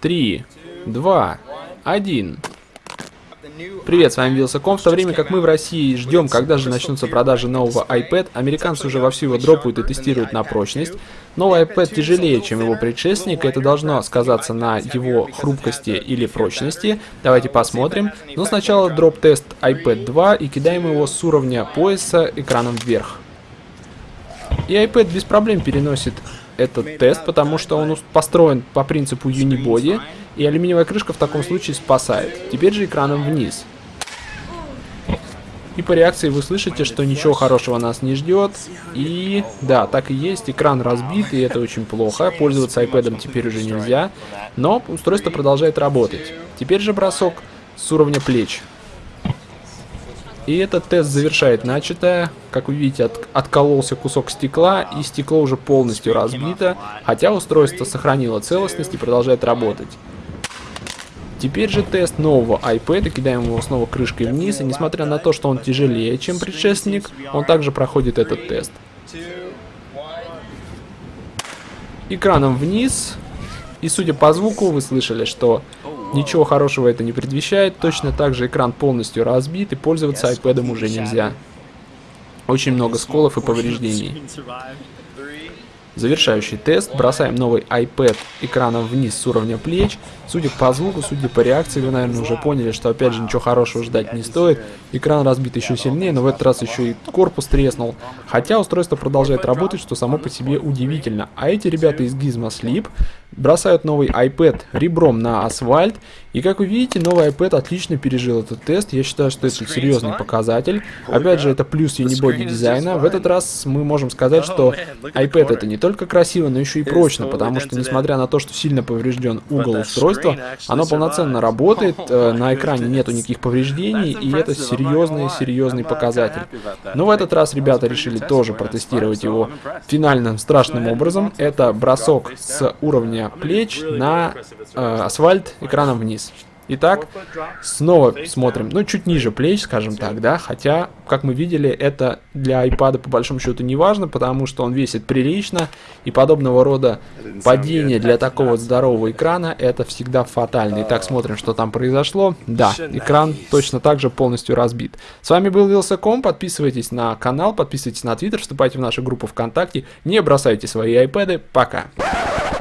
3, 2, 1. Привет, с вами Вилсаком. В то время как мы в России ждем, когда же начнутся продажи нового iPad, американцы уже вовсю его дропают и тестируют на прочность. Новый iPad тяжелее, чем его предшественник, и это должно сказаться на его хрупкости или прочности. Давайте посмотрим. Но сначала дроп-тест iPad 2 и кидаем его с уровня пояса экраном вверх. И iPad без проблем переносит этот тест, потому что он построен по принципу Unibody, и алюминиевая крышка в таком случае спасает. Теперь же экраном вниз. И по реакции вы слышите, что ничего хорошего нас не ждет. И да, так и есть, экран разбит, и это очень плохо. Пользоваться iPad теперь уже нельзя. Но устройство продолжает работать. Теперь же бросок с уровня плеч. И этот тест завершает начатое. Как вы видите, от, откололся кусок стекла, и стекло уже полностью разбито, хотя устройство сохранило целостность и продолжает работать. Теперь же тест нового iPad, кидаем его снова крышкой вниз, и несмотря на то, что он тяжелее, чем предшественник, он также проходит этот тест. Экраном вниз, и судя по звуку, вы слышали, что Ничего хорошего это не предвещает, точно так же экран полностью разбит и пользоваться iPad уже нельзя. Очень много сколов и повреждений. Завершающий тест. Бросаем новый iPad экраном вниз с уровня плеч. Судя по звуку, судя по реакции, вы, наверное, уже поняли, что опять же ничего хорошего ждать не стоит. Экран разбит еще сильнее, но в этот раз еще и корпус треснул. Хотя устройство продолжает работать, что само по себе удивительно. А эти ребята из Gizmo Sleep бросают новый iPad ребром на асфальт. И как вы видите, новый iPad отлично пережил этот тест. Я считаю, что это серьезный показатель. Опять же, это плюс Unibody дизайна. В этот раз мы можем сказать, что iPad это не только красиво, но еще и прочно, потому что, несмотря на то, что сильно поврежден угол устройства, оно полноценно работает, э, на экране нету никаких повреждений, и это серьезный-серьезный показатель. Но в этот раз ребята решили тоже протестировать его финальным страшным образом. Это бросок с уровня плеч на э, асфальт экраном вниз. Итак, снова смотрим, ну, чуть ниже плеч, скажем так, да, хотя, как мы видели, это для iPad по большому счету не важно, потому что он весит прилично, и подобного рода падение для такого здорового экрана, это всегда фатально. Итак, смотрим, что там произошло. Да, экран точно так же полностью разбит. С вами был Вилсаком, подписывайтесь на канал, подписывайтесь на Твиттер, вступайте в нашу группу ВКонтакте, не бросайте свои iPad, пока.